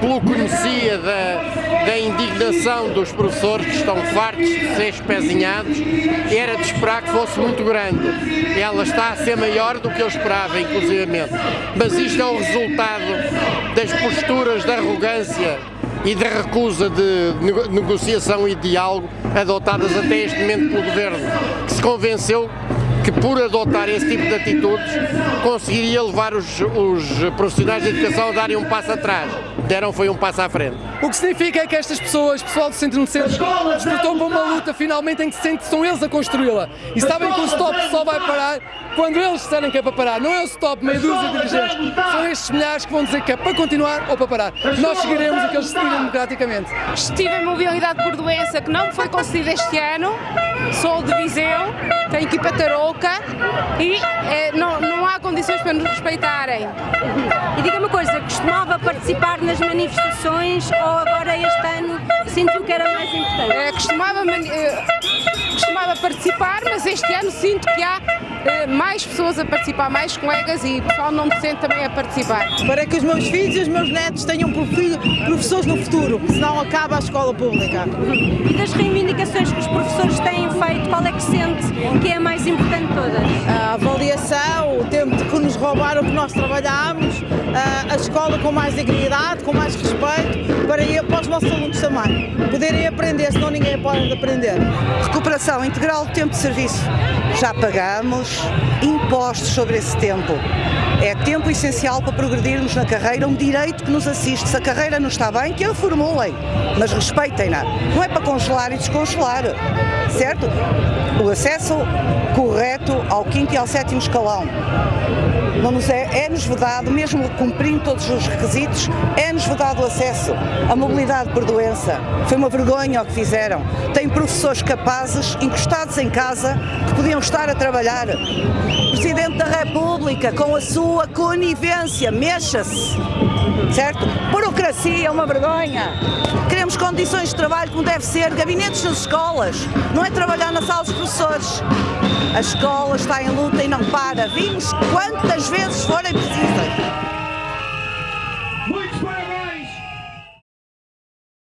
pelo que conhecia da, da indignação dos professores que estão fartos de ser espezinhados, era de esperar que fosse muito grande. Ela está a ser maior do que eu esperava, inclusivamente. Mas isto é o resultado das posturas de arrogância e da recusa de negociação e diálogo adotadas até este momento pelo Governo, que se convenceu que por adotar esse tipo de atitudes conseguiria levar os, os profissionais de educação a darem um passo atrás. Deram foi um passo à frente. O que significa é que estas pessoas, pessoal do Centro no Centro, despertou para uma luta finalmente em que se que são eles a construí-la. E sabem que o stop só vai parar quando eles disserem que é para parar. Não é o stop meia dúzia de dirigentes, são estes milhares que vão dizer que é para continuar ou para parar. Nós seguiremos o que eles decidirem democraticamente. Estive em mobilidade por doença que não foi concedida este ano, sou de Viseu, tenho equipa tarouca e é, não, não há condições para nos respeitarem. E diga uma coisa, costumava participar nas manifestações ou agora este ano sentiu que era mais importante? É, costumava, costumava participar, mas este ano sinto que há mais pessoas a participar, mais colegas e o pessoal não docente também a participar. Para que os meus filhos e os meus netos tenham professores no futuro, senão acaba a escola pública. E das reivindicações que os professores têm feito, qual é que sente que é a mais importante de todas? A avaliação, o tempo de que nos roubaram o que nós trabalhámos, a escola com mais dignidade, com mais respeito, para, ir, para os nossos alunos também. Poderem aprender, senão ninguém pode aprender. Recuperação integral do tempo de serviço. Já pagamos impostos sobre esse tempo. É tempo essencial para progredirmos na carreira, um direito que nos assiste. Se a carreira não está bem, que a formulem, mas respeitem-na. Não é para congelar e descongelar, certo? O acesso correto ao quinto e ao sétimo escalão não é, é-nos vedado, mesmo cumprindo todos os requisitos, é-nos vedado o acesso à mobilidade por doença. Foi uma vergonha o que fizeram. Tem professores capazes, encostados em casa, que podiam estar a trabalhar. Presidente da República, com a sua conivência, mexa-se, certo? Burocracia é uma vergonha. Queremos condições de trabalho como deve ser, gabinetes nas escolas, não é trabalhar na sala dos professores. A escola está em luta e não para. Vimos quantas vezes forem precisas.